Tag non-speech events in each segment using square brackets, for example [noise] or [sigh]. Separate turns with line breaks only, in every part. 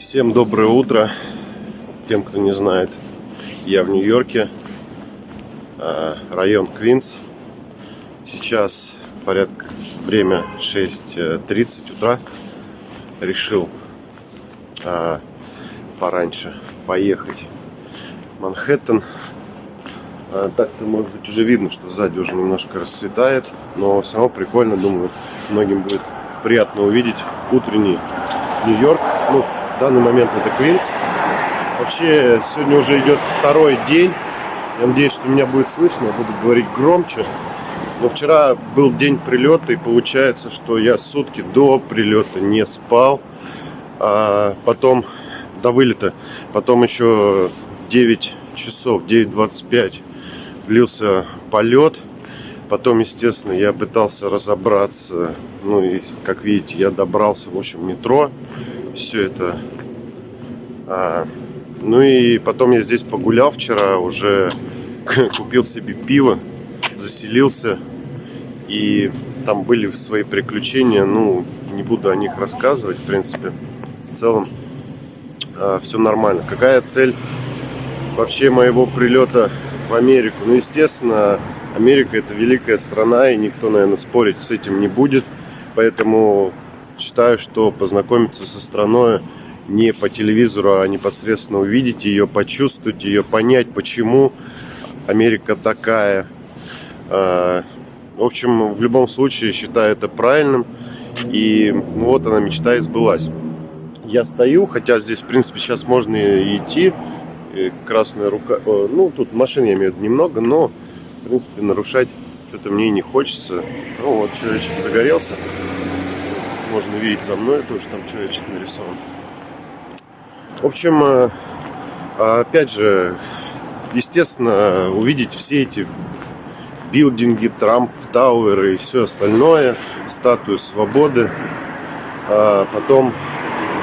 Всем доброе утро. Тем, кто не знает, я в Нью-Йорке, а, район Квинс. Сейчас порядка время 6.30 утра. Решил а, пораньше поехать в Манхэттен. А, Так-то, может быть, уже видно, что сзади уже немножко расцветает, но все равно прикольно, думаю, многим будет приятно увидеть утренний Нью-Йорк. Ну, в данный момент это Квинс. Вообще, сегодня уже идет второй день. Я надеюсь, что меня будет слышно, я буду говорить громче. Но вчера был день прилета, и получается, что я сутки до прилета не спал. А потом, до вылета, потом еще 9 часов, 9.25 длился полет. Потом, естественно, я пытался разобраться. Ну и, как видите, я добрался, в общем, метро. Все это. А, ну и потом я здесь погулял вчера, уже [laughs] купил себе пиво, заселился. И там были свои приключения. Ну, не буду о них рассказывать, в принципе. В целом, а, все нормально. Какая цель вообще моего прилета в Америку? Ну, естественно, Америка это великая страна, и никто, наверное, спорить с этим не будет. Поэтому считаю, что познакомиться со страной не по телевизору, а непосредственно увидеть ее, почувствовать ее, понять, почему Америка такая. А, в общем, в любом случае считаю это правильным. И вот она, мечта и сбылась. Я стою, хотя здесь, в принципе, сейчас можно и идти. И красная рука... Ну, тут машин, я имею немного, но в принципе, нарушать что-то мне не хочется. Ну, вот человечек загорелся. Можно видеть за мной тоже там человечек нарисован. В общем, э, опять же, естественно, увидеть все эти билдинги, Трамп, Тауэры и все остальное, статую свободы. А потом,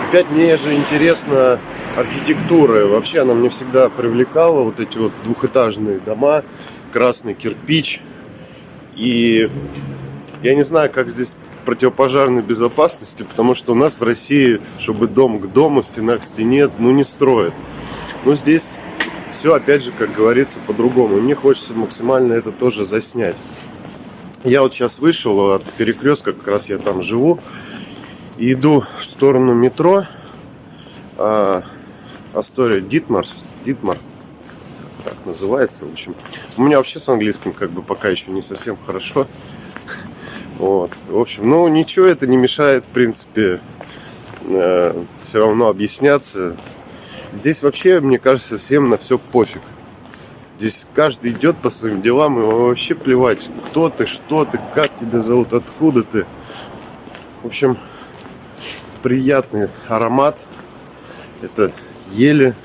опять мне же интересна архитектура. Вообще она мне всегда привлекала, вот эти вот двухэтажные дома красный кирпич. И я не знаю, как здесь противопожарной безопасности, потому что у нас в России, чтобы дом к дому, стена к стене, ну не строят. Но здесь все, опять же, как говорится, по-другому. Мне хочется максимально это тоже заснять. Я вот сейчас вышел от перекрестка, как раз я там живу, и иду в сторону метро. А, Астория Дитмарс, Дитмар, так называется. В общем, у меня вообще с английским как бы пока еще не совсем хорошо. Вот. В общем, ну ничего это не мешает, в принципе, э, все равно объясняться. Здесь вообще, мне кажется, всем на все пофиг. Здесь каждый идет по своим делам, и вообще плевать, кто ты, что ты, как тебя зовут, откуда ты. В общем, приятный аромат. Это ели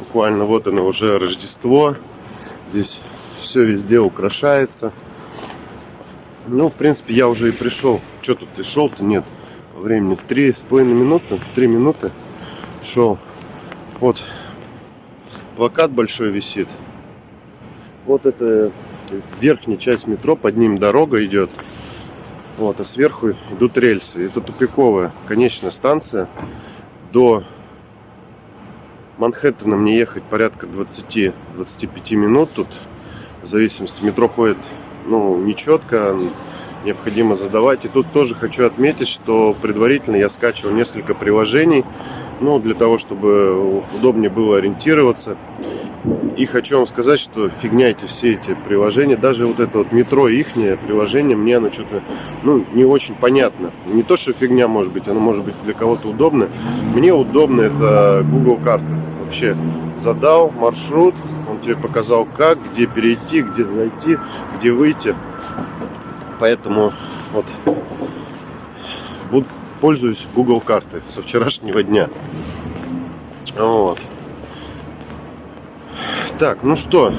буквально вот оно уже Рождество. Здесь все везде украшается. Ну, в принципе, я уже и пришел. Что тут и шел-то? Нет. Времени три с половиной минуты, три минуты шел. Вот плакат большой висит. Вот это верхняя часть метро, под ним дорога идет. Вот, а сверху идут рельсы. Это тупиковая конечная станция. До Манхэттена мне ехать порядка 20-25 минут тут. В зависимости, метро ходит ну, нечетко, необходимо задавать. И тут тоже хочу отметить, что предварительно я скачивал несколько приложений, ну, для того, чтобы удобнее было ориентироваться. И хочу вам сказать, что фигня эти все эти приложения, даже вот это вот метро ихнее приложение, мне оно что-то, ну, не очень понятно. Не то, что фигня может быть, оно может быть для кого-то удобно. Мне удобно это Google карты. Вообще задал маршрут, тебе показал как, где перейти, где зайти, где выйти. Поэтому вот буду, пользуюсь Google картой со вчерашнего дня. Вот. Так, ну что,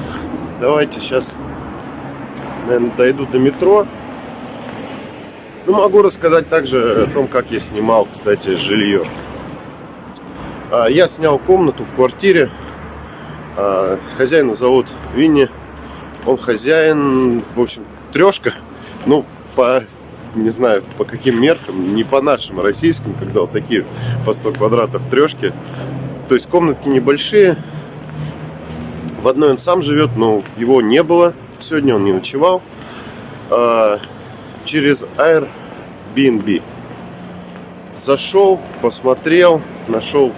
давайте сейчас, наверное, дойду до метро. Ну, могу рассказать также о том, как я снимал, кстати, жилье. А, я снял комнату в квартире. А, хозяина зовут Винни. Он хозяин, в общем, трешка. Ну, по не знаю по каким меркам, не по нашим российским, когда вот такие по 100 квадратов трешки. То есть комнатки небольшие. В одной он сам живет, но его не было. Сегодня он не ночевал. А, через Airbnb. Зашел, посмотрел, нашел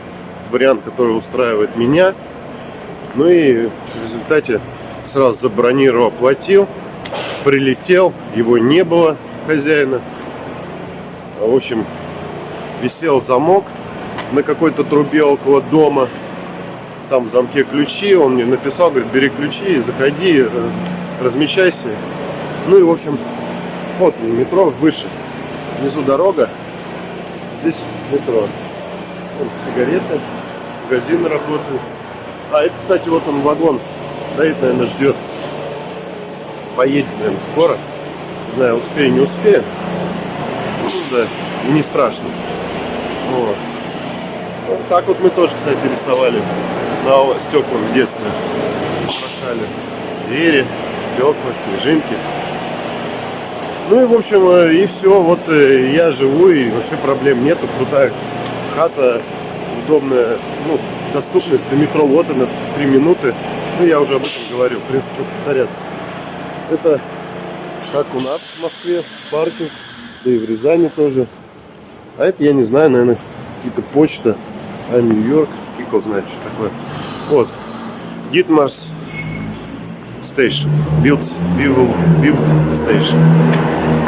вариант, который устраивает меня. Ну и в результате сразу забронировал, оплатил, прилетел, его не было, хозяина. В общем, висел замок на какой-то трубе около дома. Там в замке ключи, он мне написал, говорит, бери ключи, заходи, размещайся. Ну и, в общем, вот метро выше. Внизу дорога, здесь метро. Вот сигареты, магазин работает. А, это, кстати, вот он вагон стоит, наверное, ждет. Поедет, наверное, скоро. Не знаю, успею, не успею. Ну, да, не страшно. Вот. вот так вот мы тоже, кстати, рисовали на стеклах в детстве. Украшали двери, стекла, снежинки. Ну и, в общем, э, и все. Вот э, я живу, и вообще проблем нету. Крутая хата, удобная, ну, доступность до метро. Вот она, 3 минуты. Ну, я уже об этом говорю, в принципе, повторяться. Это как у нас в Москве, паркинг, да и в Рязани тоже. А это, я не знаю, наверное, какие-то почта, а Нью-Йорк, фиг знает, что такое. Вот, Дитмарс Station, Build, Build, Build Station.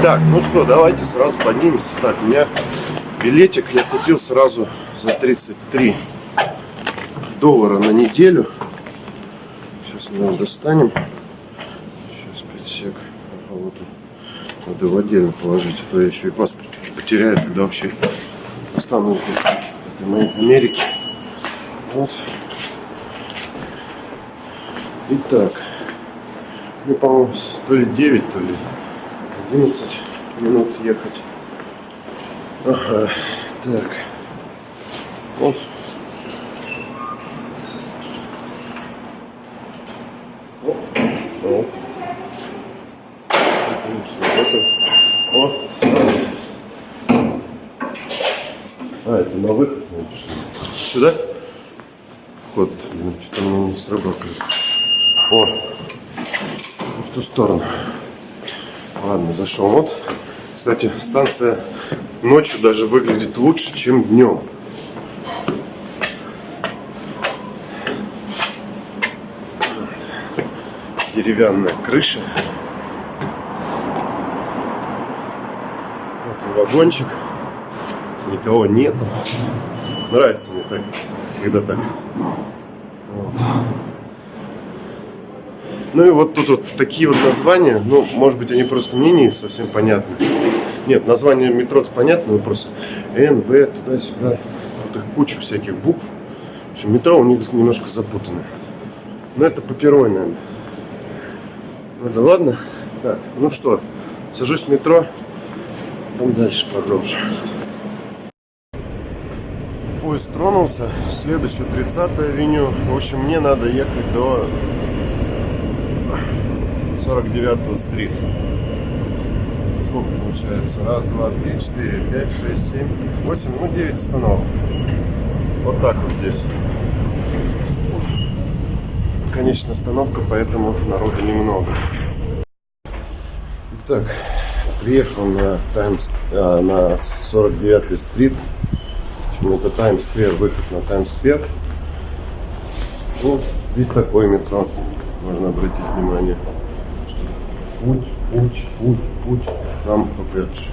Так, ну что, давайте сразу поднимемся. Так, у меня билетик я купил сразу за 33 доллара на неделю. Сейчас мы его достанем. Сейчас 5 сек. А вот надо его отдельно положить, а то я еще и паспорт потеряю, когда вообще останусь здесь, в Америке. Вот. Итак, мне, по-моему, то ли 9, то ли 11 минут ехать. Ага, так. Вот А, это на выход, Сюда? Вход, что-то мне не сработает. О, в ту сторону. Ладно, зашел. Вот, кстати, станция ночью даже выглядит лучше, чем днем. Деревянная крыша. Вот вагончик никого нету. Нравится мне так, когда так. Вот. Ну и вот тут вот такие вот названия, ну, может быть, они просто мне не совсем понятны. Нет, название метро-то понятно, но просто Н, В, туда-сюда. Вот их кучу всяких букв. В общем, метро у них немножко запутано. Но это паперой, наверное. Ну да ладно. Так, ну что, сажусь в метро, там дальше продолжим поезд тронулся. Следующую 30 авеню. В общем, мне надо ехать до 49 стрит. Сколько получается? Раз, два, три, четыре, пять, шесть, семь, восемь, ну девять остановок. Вот так вот здесь. Конечная остановка, поэтому народу немного. Так, приехал на Таймс, а, на 49 стрит общем, это Таймс-сквер, выход на Таймс-сквер. Вот здесь такое метро, можно обратить внимание. Путь, путь, путь, путь, нам Бэдж.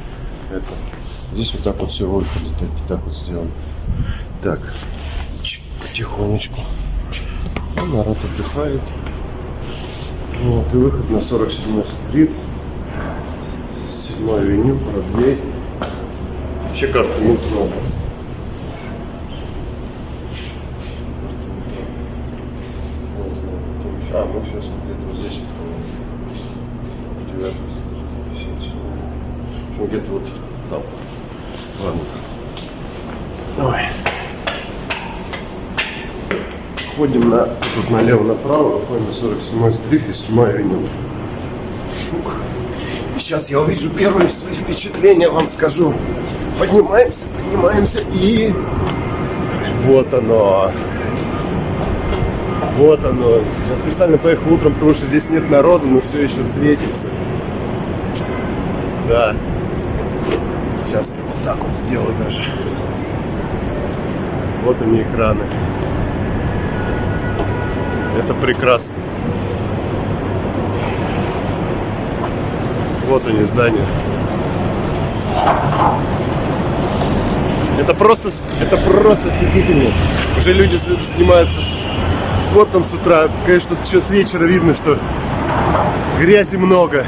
Это. Здесь вот так вот все выходит, так, так вот сделано. Так, потихонечку. Ну, народ отдыхает. Вот, и выход на 47 стрит. 7 авеню, Бродвей. Вообще карты не много. Сейчас где-то вот здесь. Девятый, В общем, где-то вот там. Ладно. Давай. Ходим на, тут налево направо, выходим на 47 стрит и 7 авеню. Шук. Сейчас я увижу первые свои впечатления, вам скажу. Поднимаемся, поднимаемся и... Вот оно. Вот оно. Я специально поехал утром, потому что здесь нет народу, но все еще светится. Да. Сейчас я вот так вот сделаю даже. Вот они экраны. Это прекрасно. Вот они здания. Это просто, это просто ослепительно. Уже люди занимаются спортом с утра. Конечно, еще с вечера видно, что грязи много.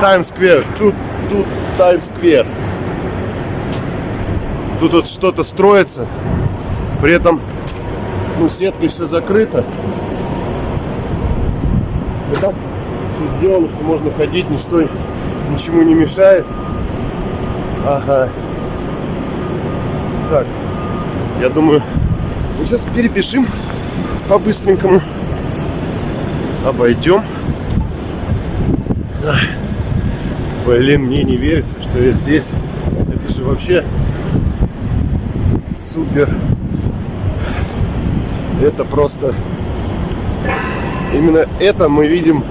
Таймс-сквер. Тут, тут Таймс-сквер. Тут вот что-то строится. При этом ну, сеткой все закрыто. И там все сделано, что можно ходить, ничто ничему не мешает. Ага. Так, я думаю, мы сейчас перепишем по-быстренькому. Обойдем. Блин, мне не верится, что я здесь. Это же вообще супер. Это просто... Именно это мы видим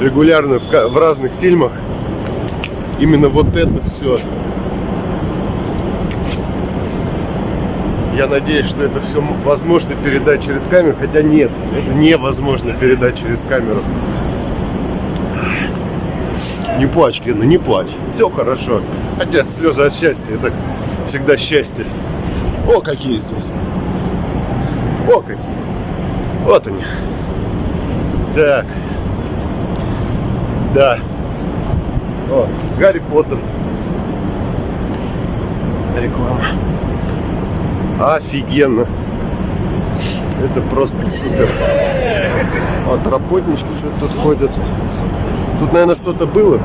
регулярно в разных фильмах. Именно вот это все. Я надеюсь, что это все возможно передать через камеру, хотя нет, это невозможно передать через камеру. Не плачь, Кена, не плачь. Все хорошо. Хотя слезы от счастья, это всегда счастье. О, какие здесь. О, какие. Вот они. Так. Да. О, Гарри Поттер. Реклама. Офигенно. Это просто супер. Вот работнички что-то тут ходят. Тут, наверное, что-то было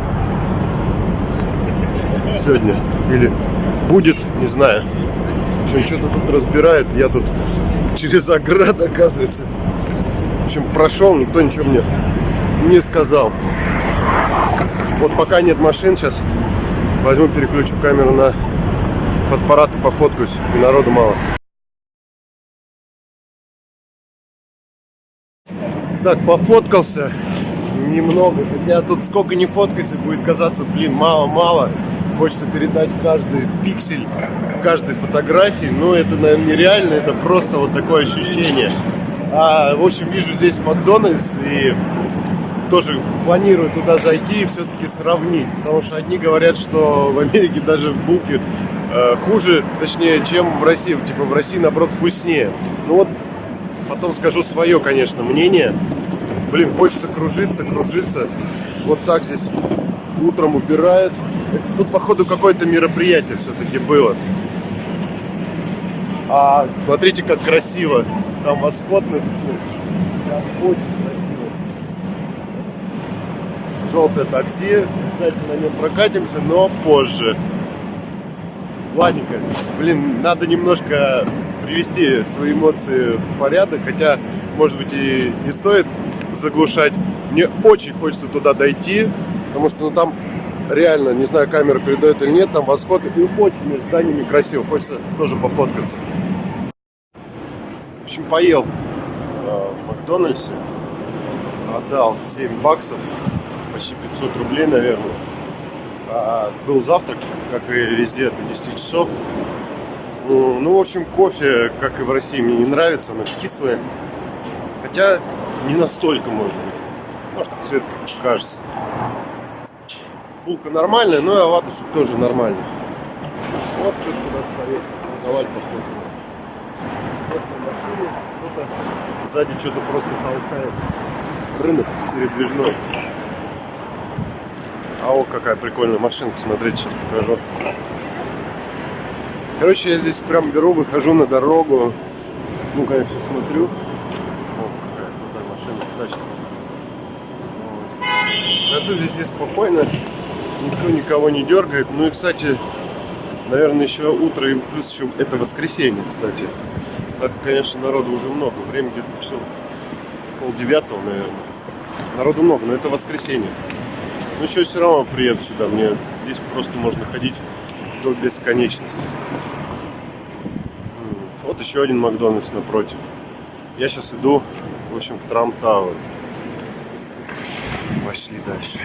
сегодня. Или будет, не знаю. В общем, что-то тут разбирает. Я тут через ограду, оказывается. В общем, прошел, никто ничего мне не сказал. Вот пока нет машин, сейчас возьму, переключу камеру на фотоаппарат и пофоткаюсь. Народу мало. Так, пофоткался немного. Хотя тут сколько не фоткайся, будет казаться, блин, мало-мало. Хочется передать каждый пиксель каждой фотографии. Но это, наверное, нереально. Это просто вот такое ощущение. А, в общем, вижу здесь Макдональдс и тоже планирую туда зайти и все-таки сравнить. Потому что одни говорят, что в Америке даже булки э, хуже, точнее, чем в России. Типа в России, наоборот, вкуснее. Ну вот, потом скажу свое, конечно, мнение. Блин, хочется кружиться, кружиться. Вот так здесь утром убирают. Тут, походу, какое-то мероприятие все-таки было. А смотрите, как красиво. Там восход Там очень красиво. Желтое такси. Обязательно на нем прокатимся, но позже. Ладненько. Блин, надо немножко привести свои эмоции в порядок. Хотя, может быть, и не стоит заглушать. Мне очень хочется туда дойти, потому что ну, там реально, не знаю, камера передает или нет, там восход и очень между зданиями красиво. Хочется тоже пофоткаться. В общем, поел э, в Макдональдсе, отдал 7 баксов, почти 500 рублей, наверное. А, был завтрак, как и везде, до 10 часов. Ну, в общем, кофе, как и в России, мне не нравится, оно кислое. Хотя не настолько, может быть. Может, цвет кажется. Булка нормальная, но и оладушек тоже нормальный. Вот что-то куда-то поехал. Давай посмотрим. Вот на машине, кто-то сзади что-то просто толкает. Рынок передвижной. А о, какая прикольная машинка, смотрите, сейчас покажу. Короче, я здесь прям беру, выхожу на дорогу. Ну, конечно, смотрю тачка. Хожу везде спокойно, никто никого не дергает. Ну и, кстати, наверное, еще утро и плюс еще это воскресенье, кстати. Так, конечно, народу уже много. Время где-то часов пол девятого, наверное. Народу много, но это воскресенье. Ну что, все равно приеду сюда. Мне здесь просто можно ходить до бесконечности. Вот еще один Макдональдс напротив. Я сейчас иду, в общем, к Трамп Тауэр. Пошли дальше.